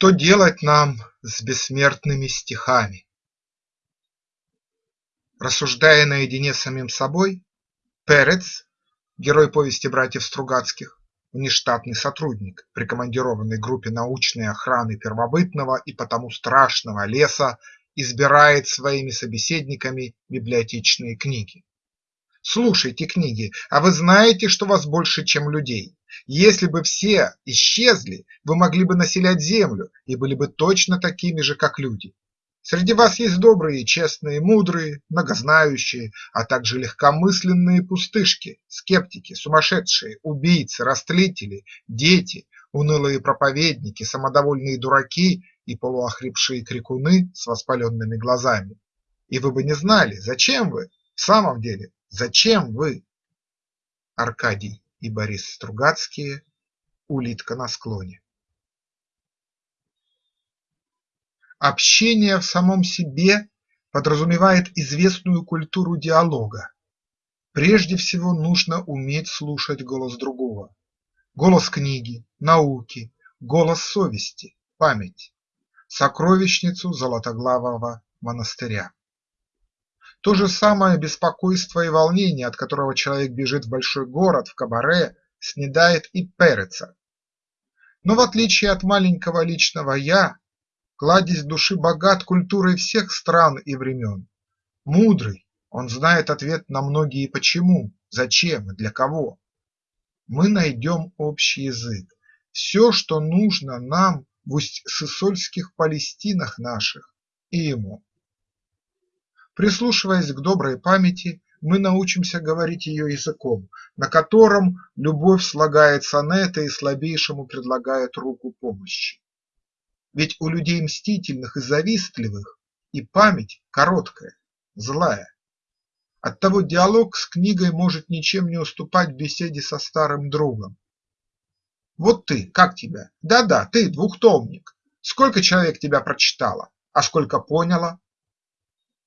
Что делать нам с бессмертными стихами? Рассуждая наедине с самим собой, Перец, герой повести братьев Стругацких, внештатный сотрудник, прикомандированный группе научной охраны первобытного и потому страшного леса, избирает своими собеседниками библиотечные книги. Слушайте книги, а вы знаете, что вас больше, чем людей. Если бы все исчезли, вы могли бы населять землю и были бы точно такими же, как люди. Среди вас есть добрые, честные, мудрые, многознающие, а также легкомысленные пустышки, скептики, сумасшедшие, убийцы, растлители, дети, унылые проповедники, самодовольные дураки и полуохрипшие крикуны с воспаленными глазами. И вы бы не знали, зачем вы, в самом деле, зачем вы? Аркадий и Борис Стругацкие «Улитка на склоне». Общение в самом себе подразумевает известную культуру диалога. Прежде всего нужно уметь слушать голос другого, голос книги, науки, голос совести, памяти, сокровищницу Золотоглавого монастыря. То же самое беспокойство и волнение, от которого человек бежит в большой город, в кабаре, снедает и Переца. Но в отличие от маленького личного «я», Кладезь души богат культурой всех стран и времен. Мудрый, он знает ответ на многие почему, зачем и для кого. Мы найдем общий язык, все, что нужно нам в усть-сысольских Палестинах наших и ему. Прислушиваясь к доброй памяти, мы научимся говорить ее языком, на котором любовь слагает сонеты и слабейшему предлагает руку помощи. Ведь у людей мстительных и завистливых и память короткая, злая. Оттого диалог с книгой может ничем не уступать беседе со старым другом. Вот ты, как тебя? Да-да, ты двухтомник. Сколько человек тебя прочитало, а сколько поняло?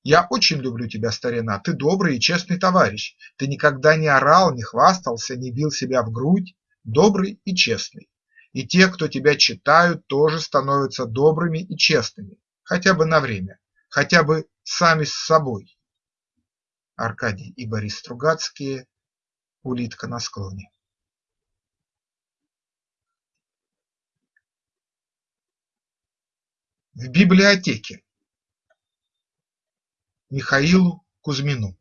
Я очень люблю тебя, старина, ты добрый и честный товарищ, ты никогда не орал, не хвастался, не бил себя в грудь, добрый и честный. И те, кто тебя читают, тоже становятся добрыми и честными, хотя бы на время, хотя бы сами с собой. Аркадий и Борис Стругацкие. «Улитка на склоне». В библиотеке Михаилу Кузьмину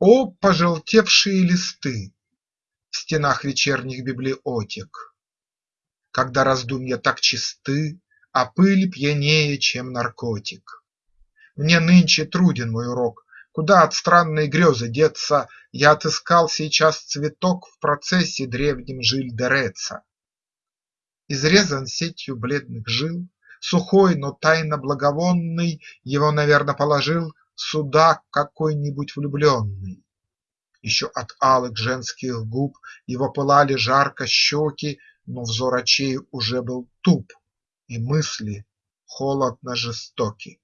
О, пожелтевшие листы! в стенах вечерних библиотек. Когда раздумья так чисты, а пыль пьянее, чем наркотик. Мне нынче труден мой урок, куда от странной грезы деться, Я отыскал сейчас цветок в процессе древнем жиль Дереца. Изрезан сетью бледных жил, сухой, но тайно благовонный, Его, наверно, положил сюда какой-нибудь влюбленный. Еще от алых женских губ Его пылали жарко щеки, Но взор очей уже был туп, И мысли холодно жестоки.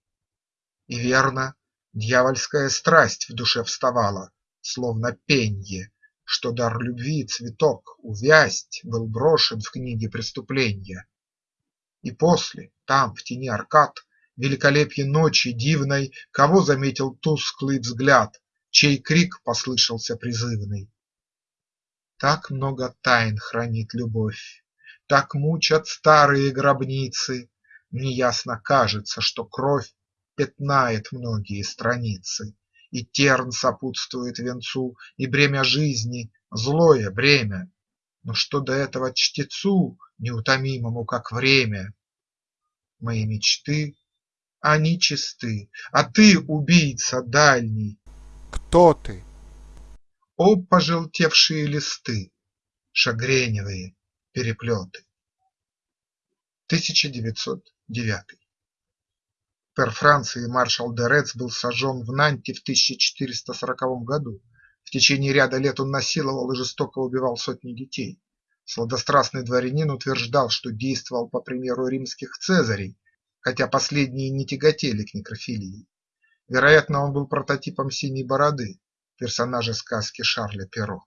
И верно, дьявольская страсть В душе вставала, словно пенье, Что дар любви цветок увясть Был брошен в книге преступления. И после, там, в тени аркад, Великолепье ночи дивной Кого заметил тусклый взгляд чей крик послышался призывный. Так много тайн хранит любовь, так мучат старые гробницы, Неясно кажется, что кровь пятнает многие страницы, И терн сопутствует венцу, и бремя жизни – злое бремя. Но что до этого чтецу, неутомимому, как время? Мои мечты, они чисты, а ты, убийца дальний, кто ты? О, пожелтевшие листы, Шагреневые переплеты. 1909 Пер Франции маршал де Рец был сожжен в Нанте в 1440 году. В течение ряда лет он насиловал и жестоко убивал сотни детей. Сладострастный дворянин утверждал, что действовал по примеру римских цезарей, хотя последние не тяготели к некрофилии. Вероятно, он был прототипом Синей Бороды, персонажа сказки Шарля Перро.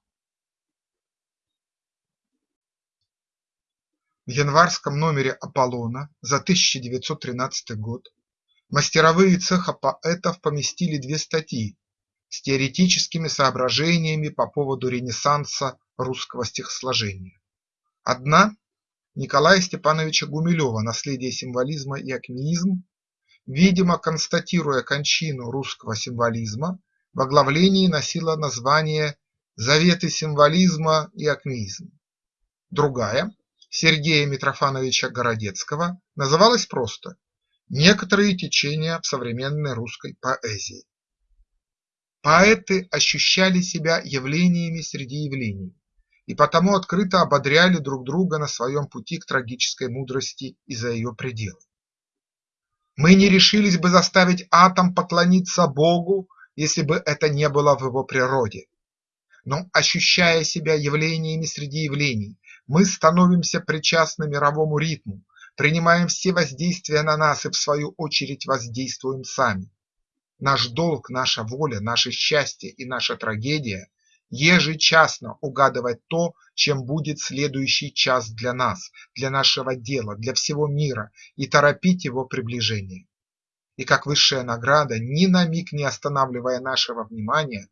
В январском номере «Аполлона» за 1913 год мастеровые цеха поэтов поместили две статьи с теоретическими соображениями по поводу ренессанса русского стихосложения. Одна Николая Степановича Гумилева «Наследие символизма и акмеизм», видимо констатируя кончину русского символизма, в оглавлении носила название «Заветы символизма и акмеизм». Другая Сергея Митрофановича Городецкого называлась просто «Некоторые течения в современной русской поэзии». Поэты ощущали себя явлениями среди явлений и потому открыто ободряли друг друга на своем пути к трагической мудрости и за ее пределы. Мы не решились бы заставить атом поклониться Богу, если бы это не было в его природе. Но ощущая себя явлениями среди явлений, мы становимся причастны мировому ритму, принимаем все воздействия на нас и в свою очередь воздействуем сами. Наш долг, наша воля, наше счастье и наша трагедия ежечасно угадывать то, чем будет следующий час для нас, для нашего дела, для всего мира и торопить его приближение. И как высшая награда, ни на миг не останавливая нашего внимания,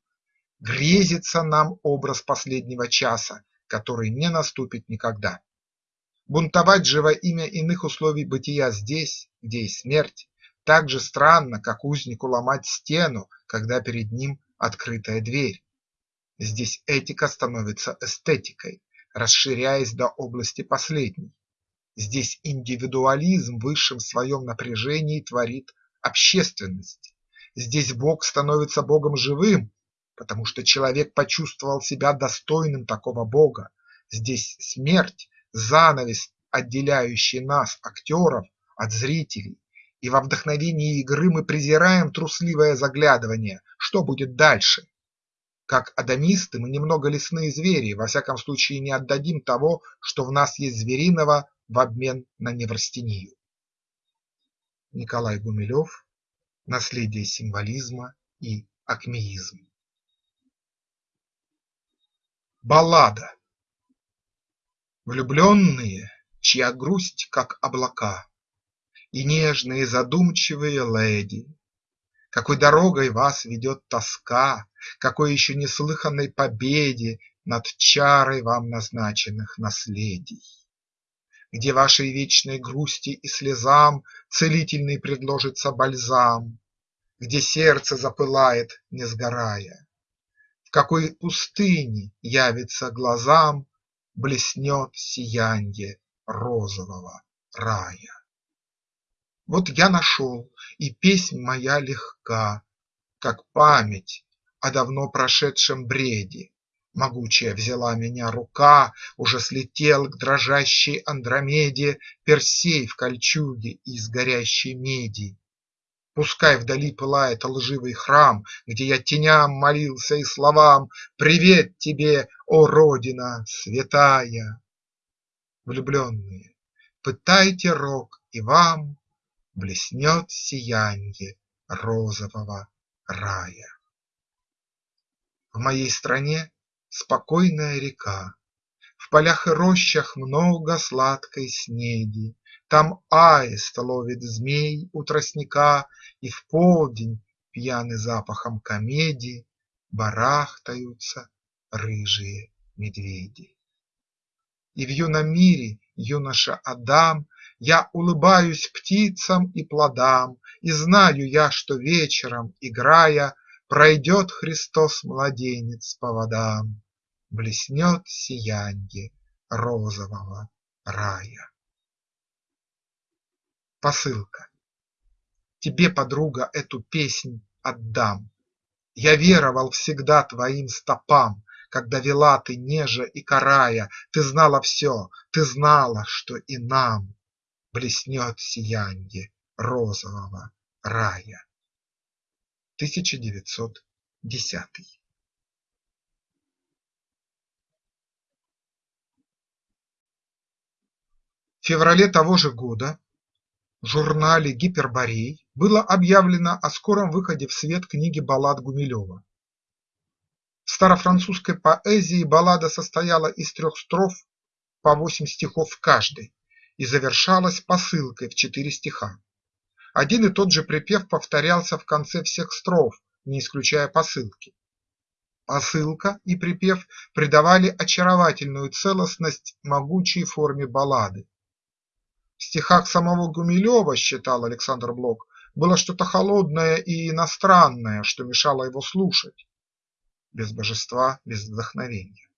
грезится нам образ последнего часа, который не наступит никогда. Бунтовать же во имя иных условий бытия здесь, где есть смерть, так же странно, как узнику ломать стену, когда перед ним открытая дверь. Здесь этика становится эстетикой, расширяясь до области последней. Здесь индивидуализм в высшем своем напряжении творит общественность. Здесь Бог становится Богом живым, потому что человек почувствовал себя достойным такого Бога. Здесь смерть – занавес, отделяющий нас, актеров, от зрителей. И во вдохновении игры мы презираем трусливое заглядывание, что будет дальше. Как адамисты мы немного лесные звери, во всяком случае не отдадим того, что в нас есть звериного, в обмен на неврастению. Николай Гумилев «Наследие символизма и акмеизм». Баллада Влюбленные, чья грусть как облака, И нежные задумчивые леди, какой дорогой вас ведет тоска, Какой еще неслыханной победе Над чарой вам назначенных наследий. Где вашей вечной грусти и слезам Целительный предложится бальзам, Где сердце запылает, не сгорая, В какой пустыне явится глазам Блеснет сиянье розового рая. Вот я нашел, и песнь моя легка, Как память о давно прошедшем бреде. Могучая взяла меня рука, Уже слетел к дрожащей Андромеде Персей в кольчуге из горящей меди. Пускай вдали пылает лживый храм, Где я теням молился и словам Привет тебе, о Родина святая! Влюбленные, пытайте рок и вам Блеснет сиянье розового рая. В моей стране спокойная река, В полях и рощах много сладкой снеди, Там аист ловит змей у тростника, И в полдень, пьяный запахом комедий, Барахтаются рыжие медведи. И в юном мире юноша Адам я улыбаюсь птицам и плодам, И знаю я, что вечером, играя, Пройдет Христос-младенец по водам, Блеснет сиянье розового рая. Посылка Тебе, подруга, эту песнь отдам. Я веровал всегда твоим стопам, Когда вела ты нежа и карая, Ты знала все, ты знала, что и нам Блеснет сиянье розового рая. 1910 В феврале того же года в журнале «Гиперборей» было объявлено о скором выходе в свет книги баллад Гумилева. В старофранцузской поэзии баллада состояла из трех строф по восемь стихов в каждой, и завершалась посылкой в четыре стиха. Один и тот же припев повторялся в конце всех строф, не исключая посылки. Посылка и припев придавали очаровательную целостность могучей форме баллады. В стихах самого Гумилева, считал Александр Блок, было что-то холодное и иностранное, что мешало его слушать. Без божества, без вдохновения.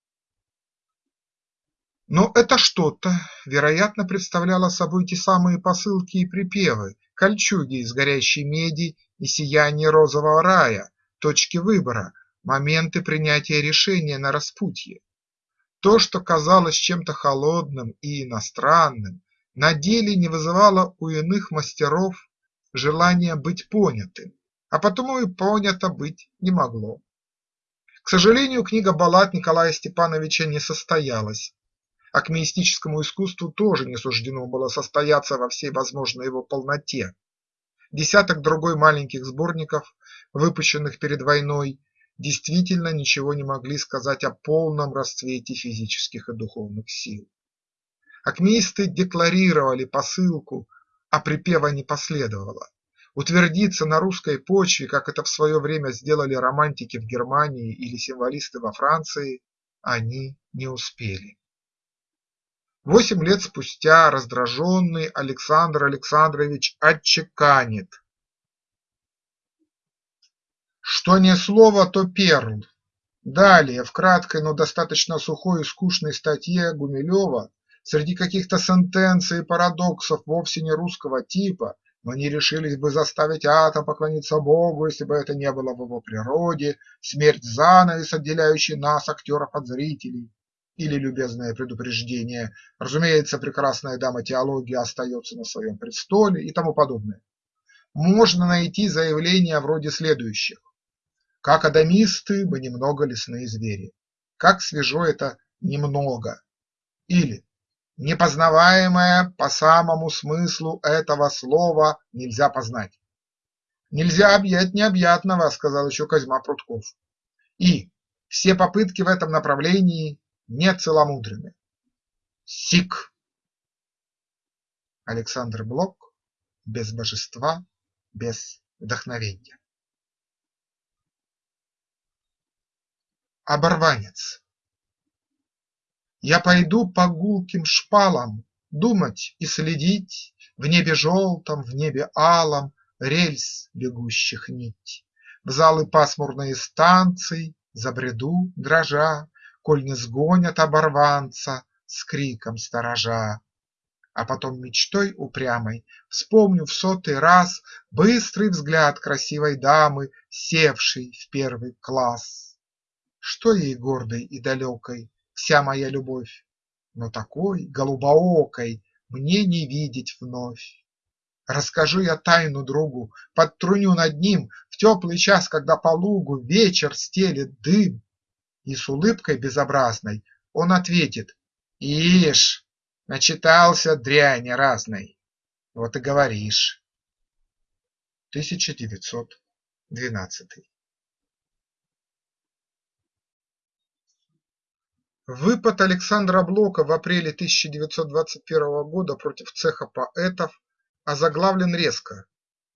Но это что-то, вероятно, представляло собой те самые посылки и припевы, кольчуги из горящей меди и сияние розового рая, точки выбора, моменты принятия решения на распутье. То, что казалось чем-то холодным и иностранным, на деле не вызывало у иных мастеров желания быть понятым, а потому и понято быть не могло. К сожалению, книга баллад Николая Степановича не состоялась, а к мистическому искусству тоже не суждено было состояться во всей возможной его полноте. Десяток другой маленьких сборников, выпущенных перед войной, действительно ничего не могли сказать о полном расцвете физических и духовных сил. Акмеисты декларировали посылку, а припева не последовало. Утвердиться на русской почве, как это в свое время сделали романтики в Германии или символисты во Франции, они не успели. Восемь лет спустя раздраженный Александр Александрович отчеканит, что не слово, то перл. Далее, в краткой, но достаточно сухой и скучной статье Гумилева Среди каких-то сентенций и парадоксов вовсе не русского типа мы не решились бы заставить атом поклониться Богу, если бы это не было в его природе, смерть занавес, отделяющий нас, актеров, от зрителей, или любезное предупреждение, разумеется, прекрасная дама теологии остается на своем престоле и тому подобное. Можно найти заявления вроде следующих. Как адамисты мы немного лесные звери. Как свежо это немного. Или Непознаваемое по самому смыслу этого слова нельзя познать. Нельзя объять необъятного, сказал еще Козьма Прутков. И все попытки в этом направлении не целомудрены. Сик. Александр Блок без божества, без вдохновения. Оборванец я пойду по гулким шпалам Думать и следить В небе желтом, в небе алом Рельс бегущих нить. В залы пасмурные станций Забреду, дрожа, Коль не сгонят оборванца С криком сторожа. А потом мечтой упрямой Вспомню в сотый раз Быстрый взгляд красивой дамы, Севшей в первый класс. Что ей гордой и далекой вся моя любовь, Но такой голубоокой мне не видеть вновь. Расскажу я тайну другу, подтруню над ним В теплый час, когда по лугу вечер стелет дым, И с улыбкой безобразной он ответит: Ишь, начитался дряни разной, вот и говоришь. 1912 Выпад Александра Блока в апреле 1921 года против цеха поэтов озаглавлен резко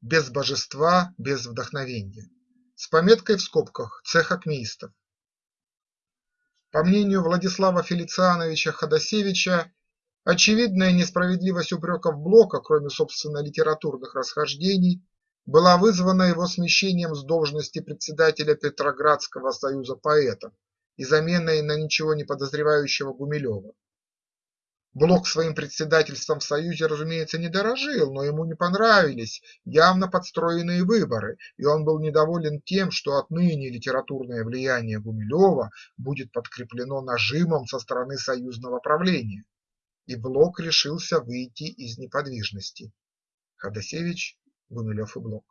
«Без божества, без вдохновения» с пометкой в скобках «Цех акмеистов». По мнению Владислава Фелициановича Ходосевича, очевидная несправедливость упреков Блока, кроме собственно литературных расхождений, была вызвана его смещением с должности председателя Петроградского союза поэтов и заменой на ничего не подозревающего Гумилева. Блок своим председательством в Союзе, разумеется, не дорожил, но ему не понравились явно подстроенные выборы, и он был недоволен тем, что отныне литературное влияние Гумилева будет подкреплено нажимом со стороны союзного правления, и Блок решился выйти из неподвижности. Ходосевич, Гумилев и Блок.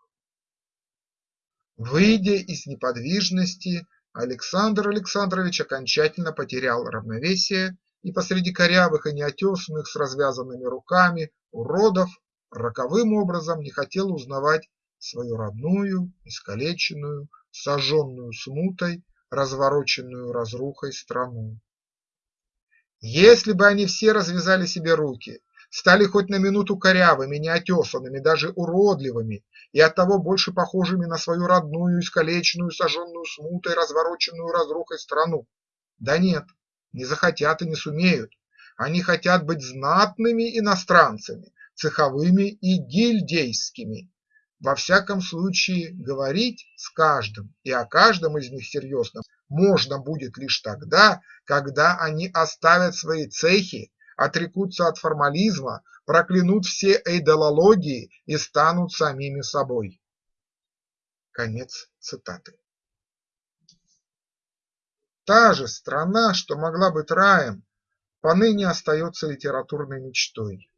Выйдя из неподвижности, Александр Александрович окончательно потерял равновесие и посреди корявых и неотесанных с развязанными руками уродов роковым образом не хотел узнавать свою родную, искалеченную, сожженную смутой, развороченную разрухой страну. Если бы они все развязали себе руки, стали хоть на минуту корявыми, неотесанными, даже уродливыми и оттого больше похожими на свою родную, искалеченную, сожженную смутой, развороченную разрухой страну. Да нет, не захотят и не сумеют. Они хотят быть знатными иностранцами, цеховыми и гильдейскими. Во всяком случае, говорить с каждым и о каждом из них серьезно можно будет лишь тогда, когда они оставят свои цехи отрекутся от формализма, проклянут все эйдолологии и станут самими собой. Конец цитаты. Та же страна, что могла быть раем, поныне остается литературной мечтой.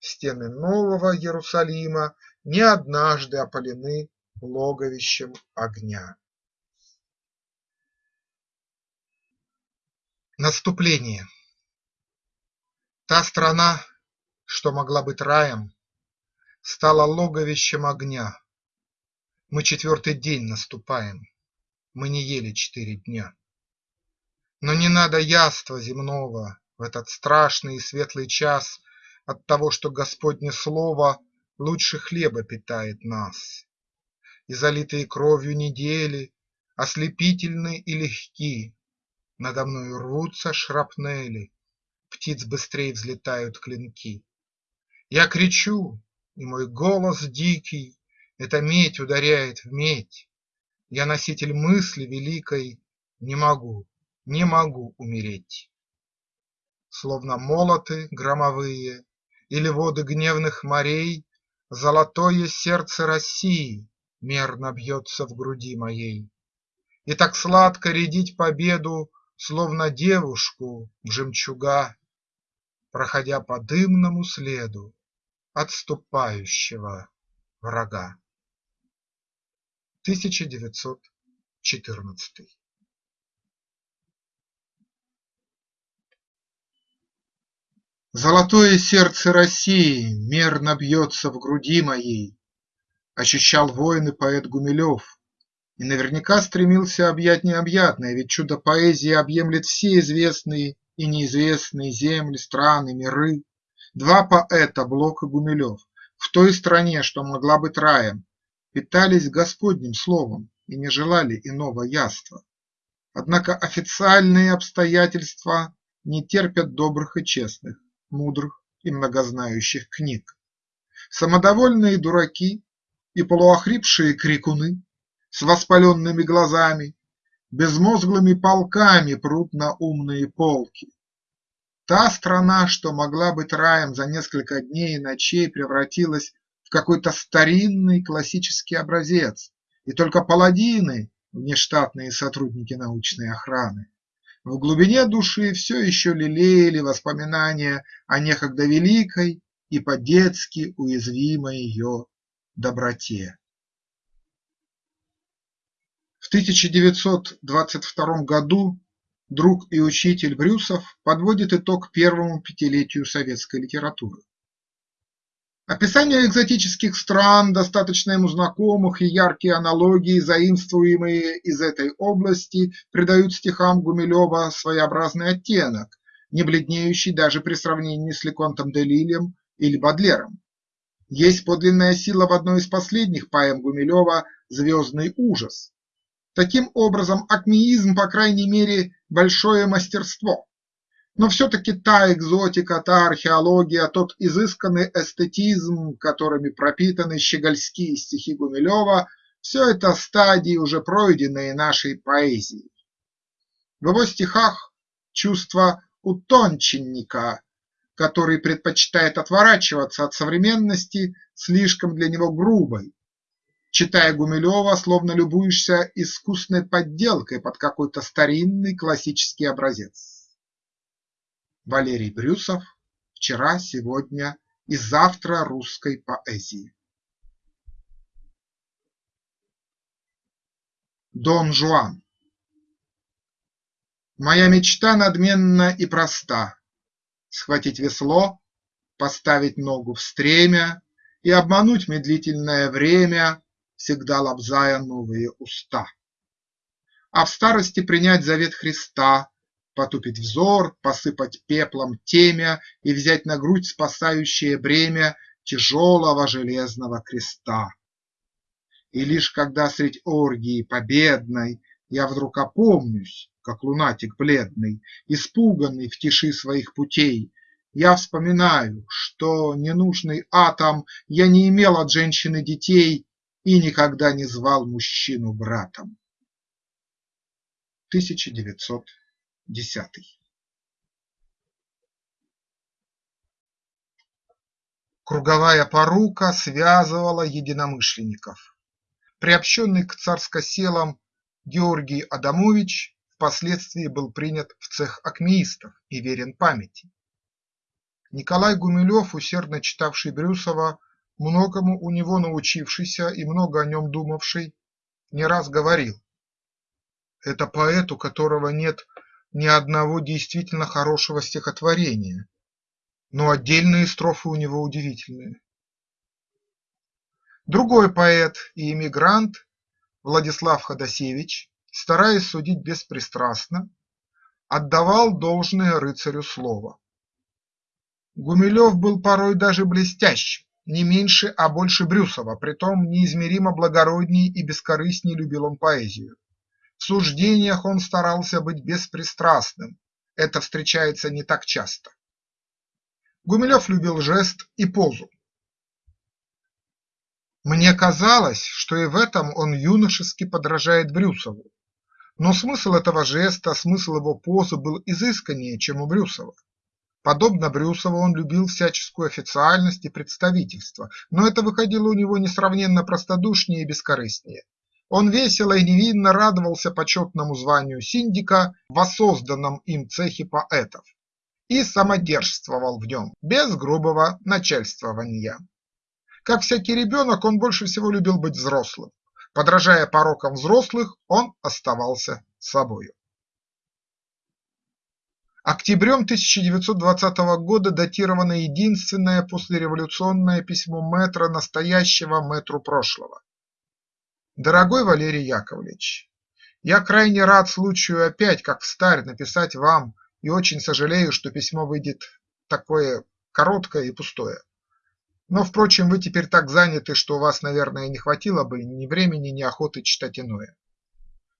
Стены нового Иерусалима не однажды опалены логовищем огня. Наступление Та страна, что могла быть раем, Стала логовищем огня. Мы четвертый день наступаем, Мы не ели четыре дня. Но не надо яства земного В этот страшный и светлый час От того, что Господне слово Лучше хлеба питает нас. И залитые кровью недели Ослепительны и легки, Надо мною рвутся шрапнели, птиц быстрей взлетают клинки. Я кричу, и мой голос дикий Эта медь ударяет в медь. Я носитель мысли великой, Не могу, не могу умереть. Словно молоты громовые Или воды гневных морей, Золотое сердце России Мерно бьется в груди моей. И так сладко рядить победу, Словно девушку в жемчуга проходя по дымному следу отступающего врага. 1914 Золотое сердце России мерно бьется в груди моей, Ощущал воин и поэт Гумилев, И наверняка стремился объять необъятное, Ведь чудо поэзии объемлет все известные и неизвестные земли, страны, миры. Два поэта, Блок и Гумилев, в той стране, что могла быть раем, питались Господним словом и не желали иного яства. Однако официальные обстоятельства не терпят добрых и честных, мудрых и многознающих книг. Самодовольные дураки и полуохрипшие крикуны с воспаленными глазами безмозглыми полками прут на умные полки. Та страна, что могла быть раем за несколько дней и ночей, превратилась в какой-то старинный классический образец, и только паладины, внештатные сотрудники научной охраны, в глубине души все еще лелеяли воспоминания о некогда великой и по-детски уязвимой ее доброте. В 1922 году друг и учитель Брюсов подводит итог первому пятилетию советской литературы. Описание экзотических стран, достаточно ему знакомых, и яркие аналогии, заимствуемые из этой области, придают стихам Гумилева своеобразный оттенок, не бледнеющий даже при сравнении с Леконтом де или Бадлером. Есть подлинная сила в одной из последних поэм Гумилева «Звездный ужас», Таким образом, акмеизм, по крайней мере, большое мастерство. Но все-таки та экзотика, та археология, тот изысканный эстетизм, которыми пропитаны щегольские стихи Гумилева, все это стадии, уже пройденные нашей поэзией. В его стихах чувство утонченника, который предпочитает отворачиваться от современности, слишком для него грубой, Читая Гумилева, словно любуешься искусной подделкой под какой-то старинный классический образец. Валерий Брюсов «Вчера, сегодня и завтра русской поэзии». Дон Жуан Моя мечта надменна и проста – Схватить весло, поставить ногу в стремя И обмануть медлительное время всегда лобзая новые уста. А в старости принять завет Христа, потупить взор, посыпать пеплом темя И взять на грудь спасающее бремя Тяжелого железного креста. И лишь когда средь оргии победной Я вдруг опомнюсь, как лунатик бледный, Испуганный в тиши своих путей, Я вспоминаю, что ненужный атом Я не имел от женщины детей И никогда не звал мужчину братом. 1910 Круговая порука связывала единомышленников. Приобщенный к царскоселам Георгий Адамович впоследствии был принят в цех акмеистов и верен памяти. Николай Гумилев, усердно читавший Брюсова, многому у него научившийся и много о нем думавший, не раз говорил это поэт, у которого нет ни одного действительно хорошего стихотворения, но отдельные строфы у него удивительные. Другой поэт и эмигрант Владислав Ходосевич, стараясь судить беспристрастно, отдавал должное рыцарю слова. Гумилев был порой даже блестящим, не меньше, а больше Брюсова, притом неизмеримо благородней и бескорыстней любил он поэзию. В суждениях он старался быть беспристрастным, это встречается не так часто. Гумилев любил жест и позу. Мне казалось, что и в этом он юношески подражает Брюсову, но смысл этого жеста, смысл его позы был изысканнее, чем у Брюсова. Подобно Брюсову он любил всяческую официальность и представительство, но это выходило у него несравненно простодушнее и бескорыстнее. Он весело и невинно радовался почетному званию синдика в воссозданном им цехе поэтов и самодержствовал в нем без грубого начальствования. Как всякий ребенок, он больше всего любил быть взрослым. Подражая порокам взрослых, он оставался собою. Октябрем 1920 года датировано единственное послереволюционное письмо мэтра настоящего мэтру прошлого. Дорогой Валерий Яковлевич, я крайне рад случаю опять, как встарь, написать вам и очень сожалею, что письмо выйдет такое короткое и пустое. Но, впрочем, вы теперь так заняты, что у вас, наверное, не хватило бы ни времени, ни охоты читать иное.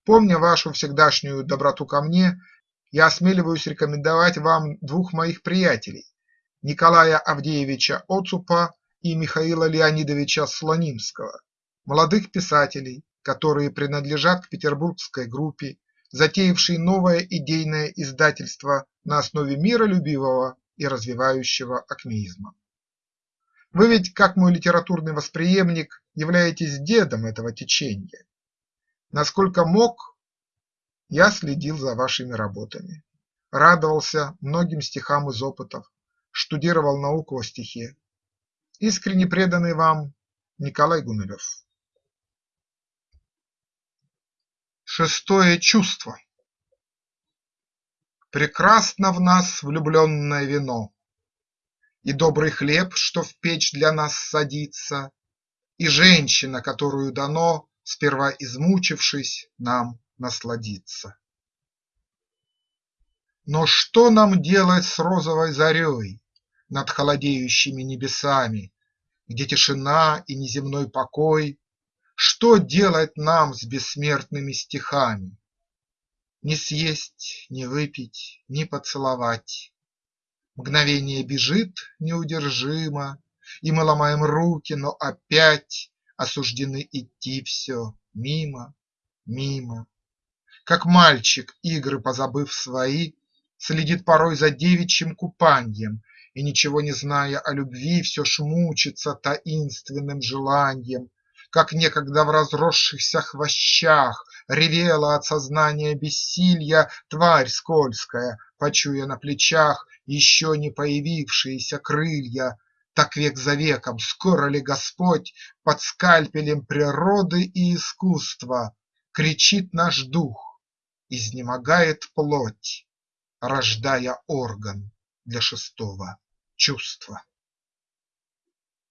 Помня вашу всегдашнюю доброту ко мне, я осмеливаюсь рекомендовать вам двух моих приятелей – Николая Авдеевича Оцупа и Михаила Леонидовича Слонимского, молодых писателей, которые принадлежат к петербургской группе, затеявшей новое идейное издательство на основе миролюбивого и развивающего акмеизма. Вы ведь, как мой литературный восприемник, являетесь дедом этого течения. Насколько мог, я следил за вашими работами, радовался многим стихам из опытов, штудировал науку о стихе. Искренне преданный вам Николай Гумилев Шестое чувство. Прекрасно в нас влюбленное вино, И добрый хлеб, что в печь для нас садится, И женщина, которую дано, Сперва измучившись, нам насладиться. Но что нам делать с розовой зарей Над холодеющими небесами, Где тишина и неземной покой что делать нам с бессмертными стихами? Не съесть, не выпить, не поцеловать. Мгновение бежит неудержимо, И мы ломаем руки, но опять Осуждены идти все мимо, мимо. Как мальчик, игры позабыв свои, Следит порой за девичьим купаньем И, ничего не зная о любви, Все ж мучится таинственным желаньем как некогда в разросшихся хвощах Ревела от сознания бессилья тварь скользкая, Почуя на плечах еще не появившиеся крылья, Так век за веком скоро ли Господь Под скальпелем природы и искусства Кричит наш дух, изнемогает плоть, Рождая орган для шестого чувства.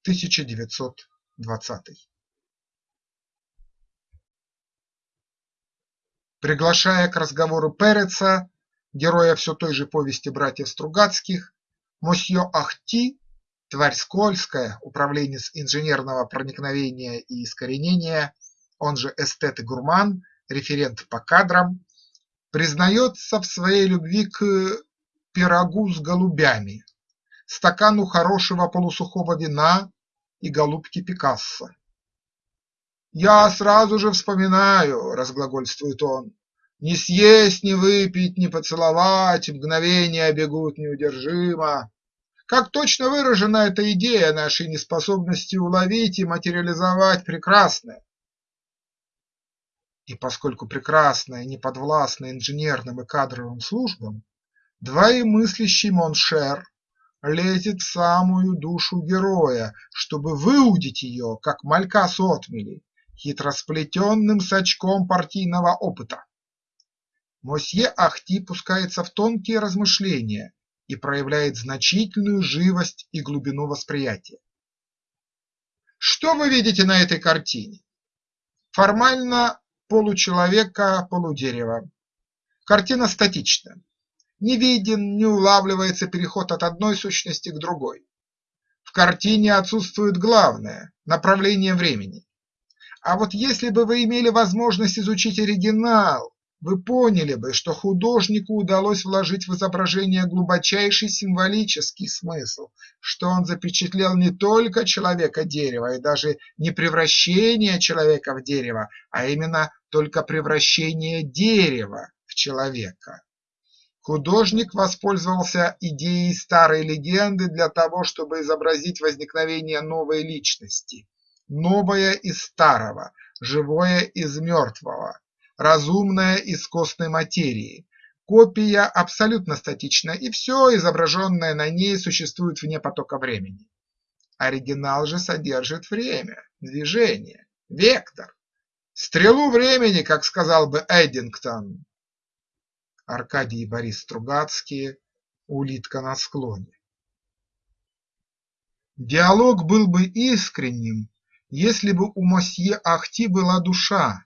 1920 Приглашая к разговору Переца, героя все той же повести братьев Стругацких, мосье Ахти, тварь скользкая, управленец инженерного проникновения и искоренения, он же эстет и гурман, референт по кадрам, признается в своей любви к пирогу с голубями, стакану хорошего полусухого вина и голубке Пикассо. «Я сразу же вспоминаю», – разглагольствует он, – «не съесть, не выпить, не поцеловать, мгновения бегут неудержимо». Как точно выражена эта идея нашей неспособности уловить и материализовать прекрасное. И поскольку прекрасное не подвластно инженерным и кадровым службам, двоемыслящий mon cher лезет в самую душу героя, чтобы выудить ее, как малька с отмели, хитросплетенным сачком партийного опыта. Мосье Ахти пускается в тонкие размышления и проявляет значительную живость и глубину восприятия. Что вы видите на этой картине? Формально получеловека, полудерева. Картина статична. Не виден, не улавливается переход от одной сущности к другой. В картине отсутствует главное – направление времени. А вот если бы вы имели возможность изучить оригинал, вы поняли бы, что художнику удалось вложить в изображение глубочайший символический смысл, что он запечатлел не только человека-дерево и даже не превращение человека в дерево, а именно только превращение дерева в человека. Художник воспользовался идеей старой легенды для того, чтобы изобразить возникновение новой личности, новое из старого, живое из мертвого, разумное из костной материи. Копия абсолютно статична, и все изображенное на ней существует вне потока времени. Оригинал же содержит время, движение, вектор, стрелу времени, как сказал бы Эддингтон. Аркадий и Борис Стругацкие «Улитка на склоне». Диалог был бы искренним, если бы у мосье Ахти была душа.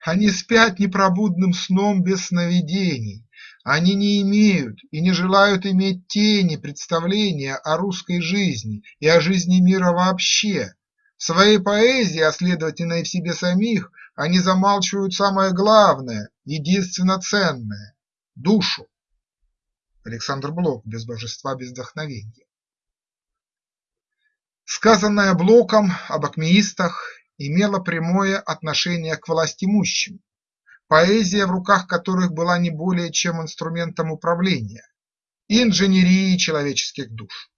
Они спят непробудным сном без сновидений, они не имеют и не желают иметь тени представления о русской жизни и о жизни мира вообще. В своей поэзии, а следовательно и в себе самих, они замалчивают самое главное, единственно ценное – душу. Александр Блок «Без божества, без вдохновения». Сказанное Блоком об акмеистах имело прямое отношение к властимущим, поэзия в руках которых была не более чем инструментом управления и инженерии человеческих душ.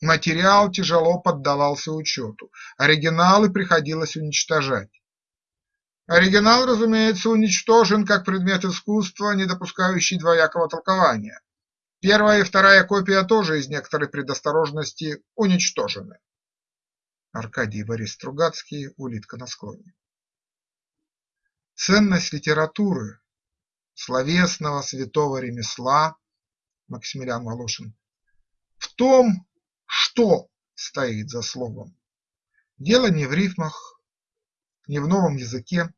Материал тяжело поддавался учету, оригиналы приходилось уничтожать. Оригинал, разумеется, уничтожен как предмет искусства, не допускающий двоякого толкования. Первая и вторая копия тоже из некоторой предосторожности уничтожены. Аркадий Борис Стругацкий «Улитка на склоне». Ценность литературы, словесного святого ремесла Максимилиан Волошин в том, что стоит за словом. Дело не в рифмах, не в новом языке,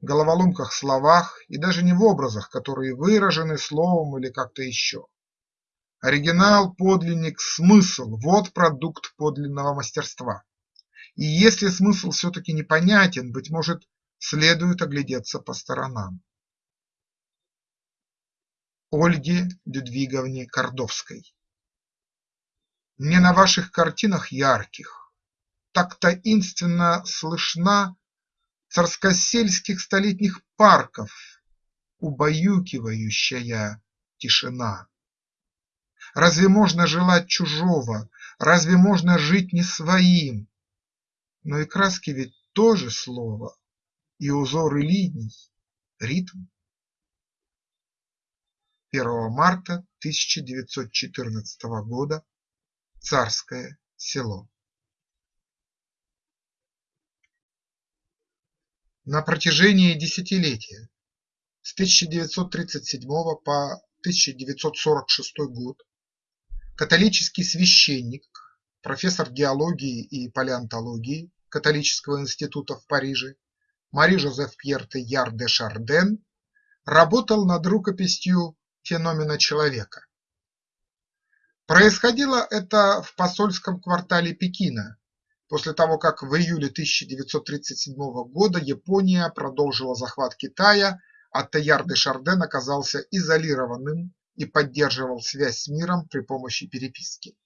головоломках словах и даже не в образах, которые выражены словом или как-то еще. Оригинал, подлинник, смысл – вот продукт подлинного мастерства. И если смысл все-таки непонятен, быть может, следует оглядеться по сторонам. Ольге Людвиговне Кордовской Не на ваших картинах ярких так таинственно слышна царскосельских столетних парков убаюкивающая тишина. Разве можно желать чужого, разве можно жить не своим? Но и краски ведь тоже слово, и узоры линий – ритм. 1 марта 1914 года. Царское село. На протяжении десятилетия с 1937 по 1946 год католический священник, профессор геологии и палеонтологии Католического института в Париже Мари-Жозеф Пьер Теяр де Шарден работал над рукописью «Феномена человека». Происходило это в посольском квартале Пекина, после того как в июле 1937 года Япония продолжила захват Китая, а де Шарден оказался изолированным и поддерживал связь с миром при помощи переписки.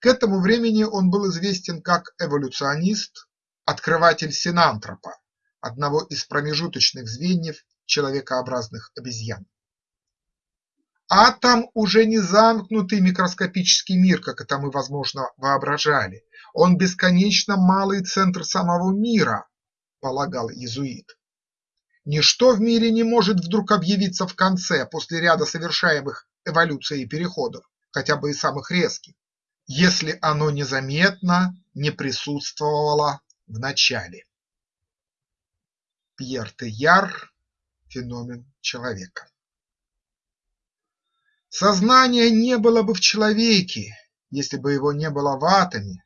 К этому времени он был известен как эволюционист, открыватель синантропа, одного из промежуточных звеньев человекообразных обезьян. Атом уже не замкнутый микроскопический мир, как это мы, возможно, воображали. Он бесконечно малый центр самого мира, полагал иезуит. Ничто в мире не может вдруг объявиться в конце, после ряда совершаемых эволюцией переходов, хотя бы и самых резких, если оно незаметно не присутствовало в начале. Пьер Теяр «Феномен человека» Сознания не было бы в человеке, если бы его не было в атоме,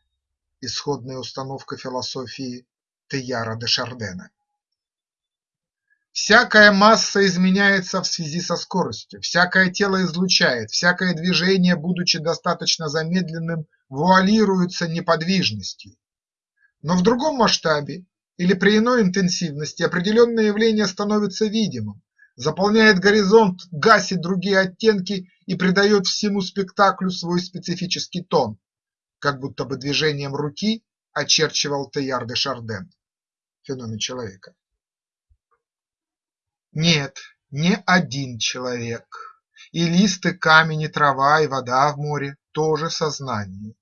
исходная установка философии Теяра де Шардена. Всякая масса изменяется в связи со скоростью, всякое тело излучает, всякое движение, будучи достаточно замедленным, вуалируется неподвижностью. Но в другом масштабе или при иной интенсивности определенное явление становится видимым, заполняет горизонт, гасит другие оттенки и придает всему спектаклю свой специфический тон, как будто бы движением руки очерчивал Теяр де Шарден феномен человека. Нет, не один человек, и лист, и камень, и трава, и вода в море тоже сознание.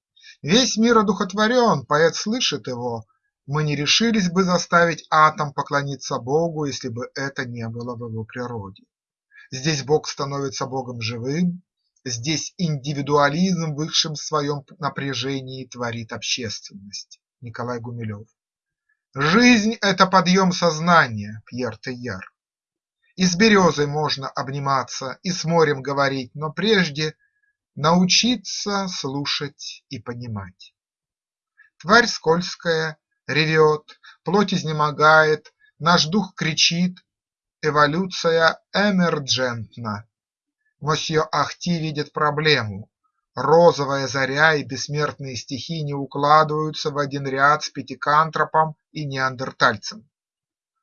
Весь мир одухотворен, поэт слышит его, мы не решились бы заставить атом поклониться Богу, если бы это не было в его природе. Здесь Бог становится Богом живым, здесь индивидуализм в высшем своем напряжении творит общественность. Николай Гумилев. Жизнь – это подъем сознания, Пьер Тейяр. И с березой можно обниматься, и с морем говорить, но прежде научиться слушать и понимать. Тварь скользкая, ревет, плоть изнемогает, наш дух кричит, эволюция эмерджентна. Мосье Ахти видит проблему. Розовая заря и бессмертные стихи не укладываются в один ряд с пятикантропом и неандертальцем.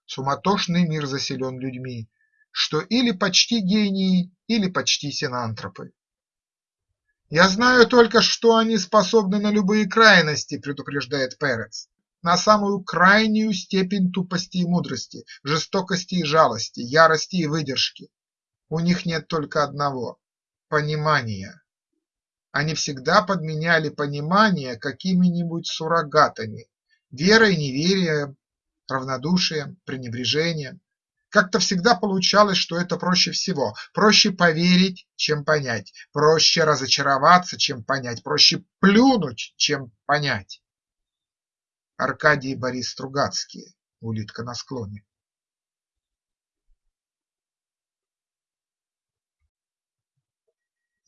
Суматошный мир заселен людьми, что или почти гении, или почти синантропы. «Я знаю только, что они способны на любые крайности», – предупреждает Перец на самую крайнюю степень тупости и мудрости, жестокости и жалости, ярости и выдержки. У них нет только одного – понимания. Они всегда подменяли понимание какими-нибудь суррогатами – верой, неверием, равнодушием, пренебрежением. Как-то всегда получалось, что это проще всего. Проще поверить, чем понять, проще разочароваться, чем понять, проще плюнуть, чем понять. Аркадий Борис Стругацкие «Улитка на склоне».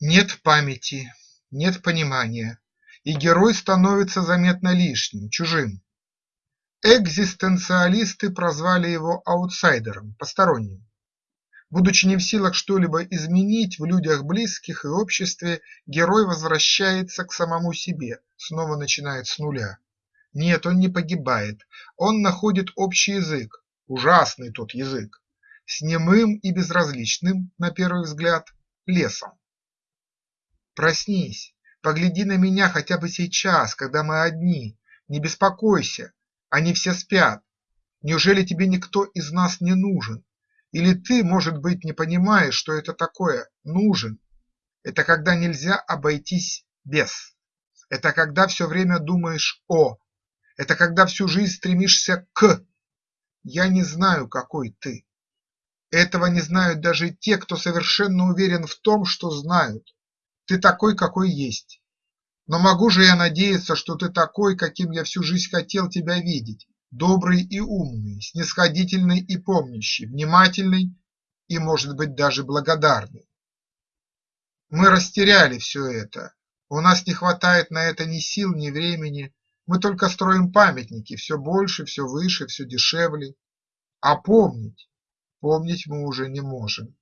Нет памяти, нет понимания, и герой становится заметно лишним, чужим. Экзистенциалисты прозвали его аутсайдером, посторонним. Будучи не в силах что-либо изменить в людях близких и обществе, герой возвращается к самому себе, снова начинает с нуля. Нет, он не погибает, он находит общий язык, ужасный тот язык, с немым и безразличным, на первый взгляд, лесом. Проснись, погляди на меня хотя бы сейчас, когда мы одни, не беспокойся, они все спят. Неужели тебе никто из нас не нужен? Или ты, может быть, не понимаешь, что это такое «нужен»? Это когда нельзя обойтись без. Это когда все время думаешь «о», это когда всю жизнь стремишься к. Я не знаю, какой ты. Этого не знают даже те, кто совершенно уверен в том, что знают. Ты такой, какой есть. Но могу же я надеяться, что ты такой, каким я всю жизнь хотел тебя видеть, добрый и умный, снисходительный и помнящий, внимательный и, может быть, даже благодарный. Мы растеряли все это, у нас не хватает на это ни сил, ни времени, мы только строим памятники все больше, все выше, все дешевле. А помнить, помнить мы уже не можем.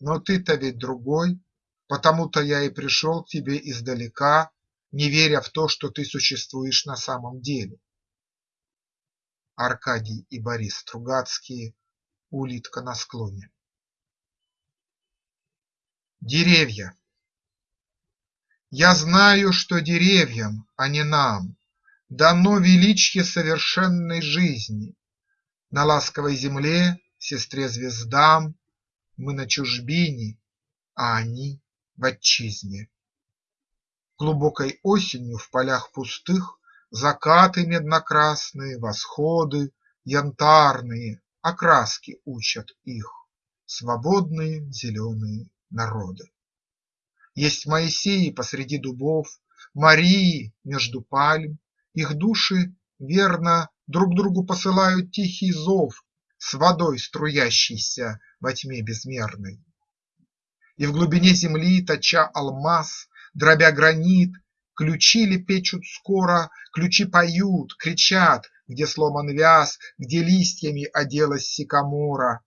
Но ты-то ведь другой, потому-то я и пришел к тебе издалека, не веря в то, что ты существуешь на самом деле. Аркадий и Борис Стругацкие Улитка на склоне Деревья Я знаю, что деревьям, а не нам, Дано величье совершенной жизни. На ласковой земле, сестре звездам, Мы на чужбине, а они в отчизне. Глубокой осенью в полях пустых Закаты медно-красные, восходы Янтарные, окраски учат их Свободные зеленые народы. Есть Моисеи посреди дубов, Марии между пальм, Их души, верно, друг другу посылают тихий зов С водой, струящейся во тьме безмерной. И в глубине земли, точа алмаз, Дробя гранит, ключи лепечут скоро, Ключи поют, кричат, где сломан вяз, Где листьями оделась сикамора.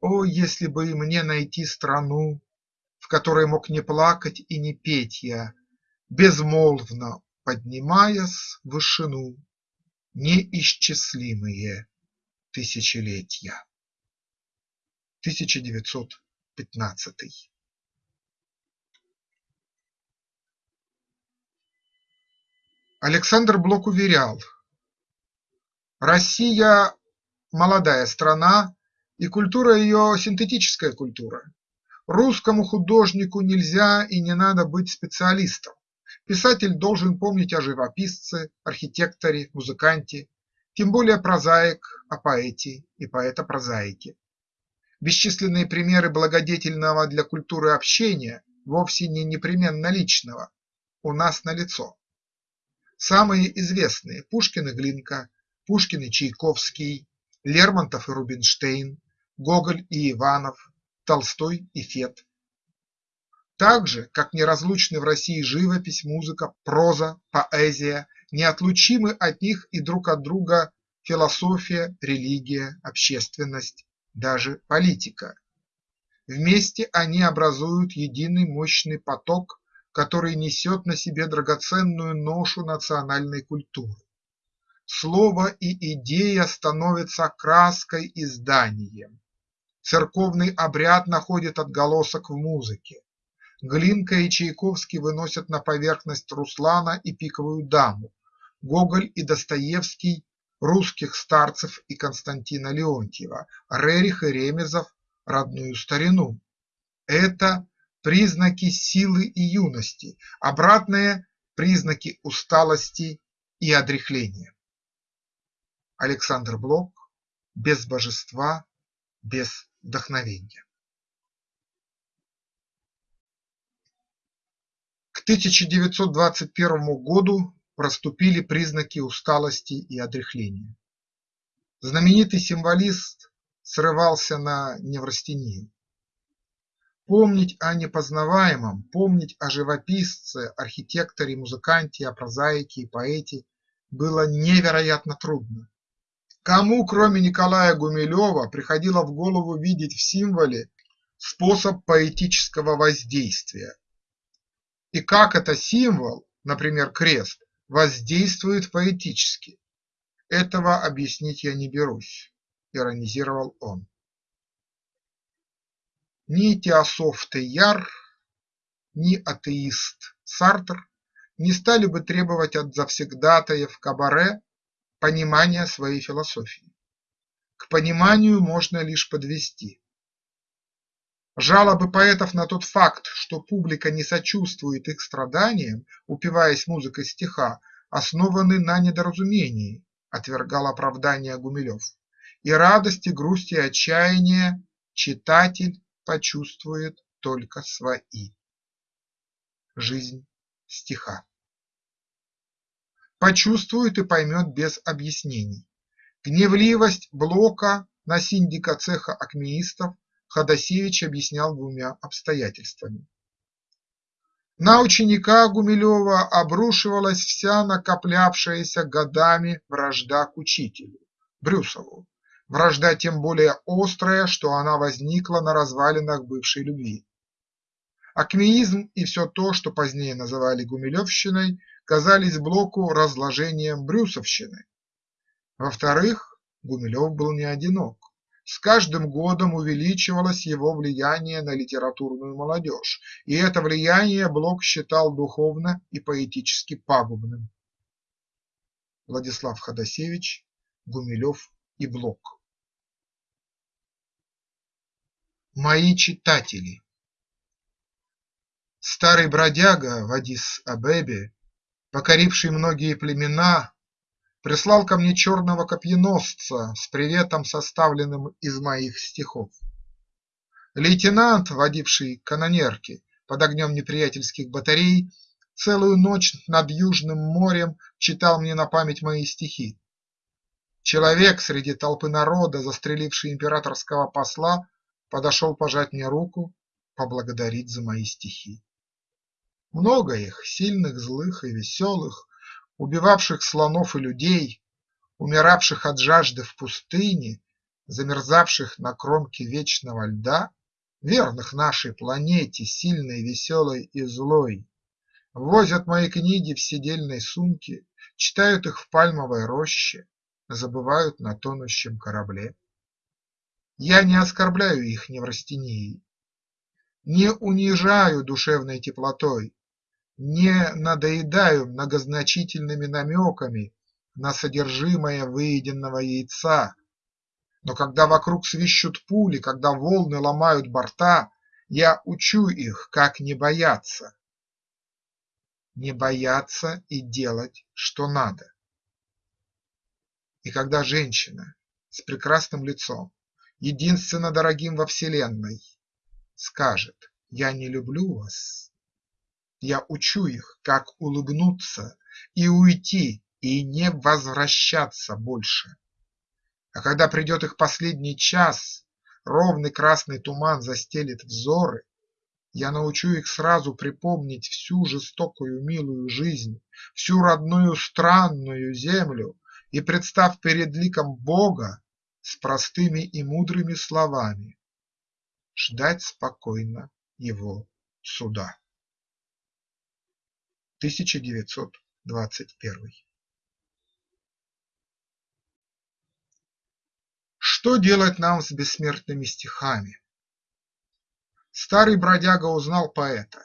О, если бы мне найти страну, В которой мог не плакать и не петь я, Безмолвно поднимаясь в вышину Неисчислимые тысячелетия. 1915 Александр Блок уверял: Россия – молодая страна, и культура ее синтетическая культура. Русскому художнику нельзя и не надо быть специалистом. Писатель должен помнить о живописце, архитекторе, музыканте, тем более прозаик о поэте и поэта-прозаике. Бесчисленные примеры благодетельного для культуры общения, вовсе не непременно личного, у нас налицо. Самые известные – Пушкин и Глинка, Пушкин и Чайковский, Лермонтов и Рубинштейн, Гоголь и Иванов, Толстой и Фет. Так же, как неразлучны в России живопись, музыка, проза, поэзия, неотлучимы от них и друг от друга философия, религия, общественность, даже политика. Вместе они образуют единый мощный поток, который несет на себе драгоценную ношу национальной культуры. Слово и идея становятся краской и зданием. Церковный обряд находит отголосок в музыке. Глинка и Чайковский выносят на поверхность Руслана и Пиковую даму, Гоголь и Достоевский – русских старцев и Константина Леонтьева, Рерих и Ремезов – родную старину. Это признаки силы и юности, обратные – признаки усталости и одряхления. Александр Блок без божества, без вдохновения. К 1921 году проступили признаки усталости и одряхления. Знаменитый символист срывался на неврастению. Помнить о непознаваемом, помнить о живописце, архитекторе, музыканте, о прозаике и поэте было невероятно трудно. Кому, кроме Николая Гумилева, приходило в голову видеть в символе способ поэтического воздействия? И как это символ, например, крест, воздействует поэтически? Этого объяснить я не берусь, иронизировал он. Ни теософ Тейяр, ни атеист Сартр не стали бы требовать от завсегдатаев кабаре понимания своей философии. К пониманию можно лишь подвести. Жалобы поэтов на тот факт, что публика не сочувствует их страданиям, упиваясь музыкой стиха, основаны на недоразумении, отвергал оправдание Гумилев, и радости, грусти и отчаяния читатель почувствует только свои. Жизнь стиха почувствует и поймет без объяснений. Гневливость Блока на синдика цеха акмеистов Ходосевич объяснял двумя обстоятельствами. На ученика Гумилева обрушивалась вся накоплявшаяся годами вражда к учителю, Брюсову, вражда тем более острая, что она возникла на развалинах бывшей любви. Акмеизм и все то, что позднее называли гумилевщиной, казались Блоку разложением брюсовщины. Во-вторых, Гумилев был не одинок. С каждым годом увеличивалось его влияние на литературную молодежь, и это влияние Блок считал духовно и поэтически пагубным. Владислав Ходосевич, Гумилев и Блок Мои читатели Старый бродяга в Адис-Абебе, покоривший многие племена, прислал ко мне черного копьеносца с приветом, составленным из моих стихов. Лейтенант, водивший канонерки под огнем неприятельских батарей, целую ночь над Южным морем читал мне на память мои стихи. Человек среди толпы народа, застреливший императорского посла, подошел пожать мне руку, поблагодарить за мои стихи. Много их, сильных, злых и веселых, убивавших слонов и людей, умиравших от жажды в пустыне, замерзавших на кромке вечного льда, верных нашей планете, сильной, веселой и злой, возят мои книги в седельной сумке, читают их в пальмовой роще, забывают на тонущем корабле. Я не оскорбляю их неврастении, не унижаю душевной теплотой, не надоедаю многозначительными намеками на содержимое выеденного яйца, но когда вокруг свищут пули, когда волны ломают борта, я учу их, как не бояться. Не бояться и делать, что надо. И когда женщина с прекрасным лицом, единственно дорогим во вселенной, скажет «Я не люблю вас», я учу их, как улыбнуться и уйти, и не возвращаться больше. А когда придет их последний час, ровный красный туман застелит взоры, я научу их сразу припомнить всю жестокую милую жизнь, всю родную странную землю и, представ перед ликом Бога, с простыми и мудрыми словами, ждать спокойно его суда. 1921 Что делать нам с бессмертными стихами? Старый бродяга узнал поэта.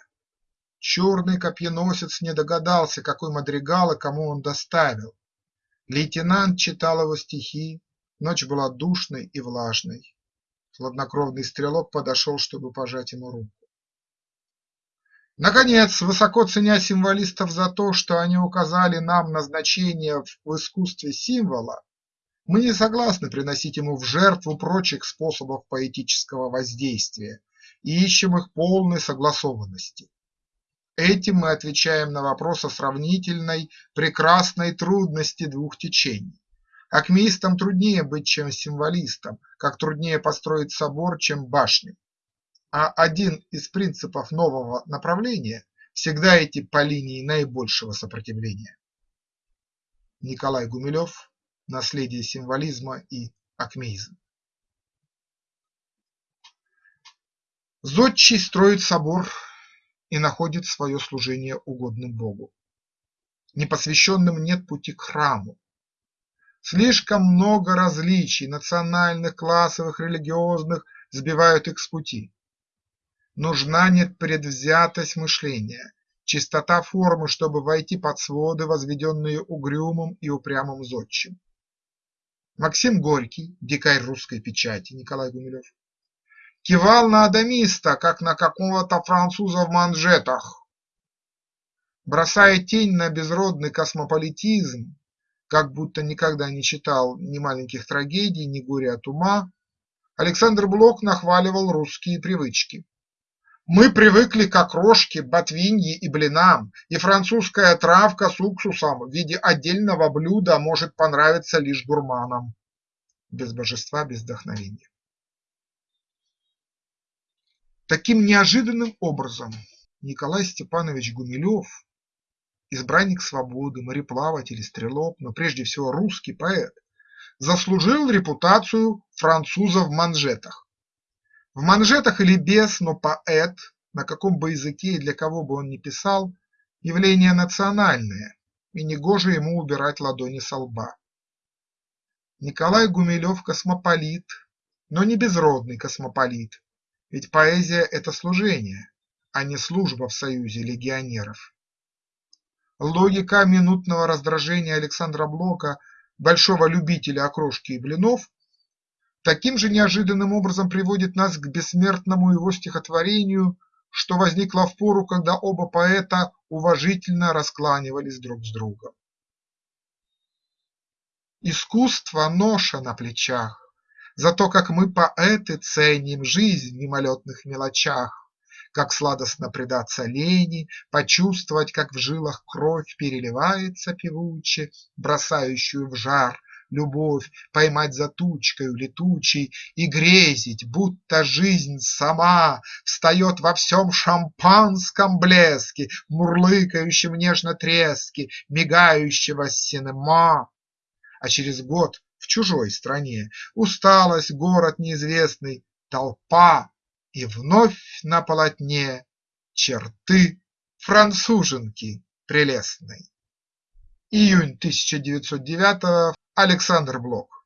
Черный копьеносец не догадался, какой мадригал и кому он доставил. Лейтенант читал его стихи, ночь была душной и влажной. Хладнокровный стрелок подошел, чтобы пожать ему руку. Наконец, высоко ценя символистов за то, что они указали нам назначение в искусстве символа, мы не согласны приносить ему в жертву прочих способов поэтического воздействия и ищем их полной согласованности. Этим мы отвечаем на вопрос о сравнительной, прекрасной трудности двух течений. Акмеистам труднее быть, чем символистам, как труднее построить собор, чем башню а один из принципов нового направления всегда идти по линии наибольшего сопротивления. Николай Гумилев «Наследие символизма и акмеизм». Зодчий строит собор и находит свое служение угодным Богу. Непосвященным нет пути к храму. Слишком много различий национальных, классовых, религиозных сбивают их с пути. Нужна непредвзятость мышления, чистота формы, чтобы войти под своды, возведенные угрюмым и упрямым зодчим. Максим Горький, дикарь русской печати Николай Гумилев, кивал на адамиста, как на какого-то француза в манжетах. Бросая тень на безродный космополитизм, как будто никогда не читал ни маленьких трагедий, ни горя от ума, Александр Блок нахваливал русские привычки. Мы привыкли к окрошке, ботвинье и блинам, и французская травка с уксусом в виде отдельного блюда может понравиться лишь гурманам. Без божества, без вдохновения. Таким неожиданным образом Николай Степанович Гумилев, избранник свободы, мореплаватель и стрелок, но прежде всего русский поэт, заслужил репутацию француза в манжетах. В манжетах или без, но поэт, на каком бы языке и для кого бы он ни писал, явление национальное, и негоже ему убирать ладони со лба. Николай Гумилев космополит, но не безродный космополит, ведь поэзия – это служение, а не служба в союзе легионеров. Логика минутного раздражения Александра Блока, большого любителя окрошки и блинов, таким же неожиданным образом приводит нас к бессмертному его стихотворению, что возникло в пору, когда оба поэта уважительно раскланивались друг с другом. Искусство – ноша на плечах, за то, как мы, поэты, ценим жизнь в мимолетных мелочах, как сладостно предаться лени, почувствовать, как в жилах кровь переливается певуче, бросающую в жар любовь, поймать за тучкою летучей и грезить, будто жизнь сама встает во всем шампанском блеске, мурлыкающем нежно треске мигающего синема. А через год в чужой стране усталость, город неизвестный, толпа и вновь на полотне черты француженки прелестной. Июнь 1909 Александр Блок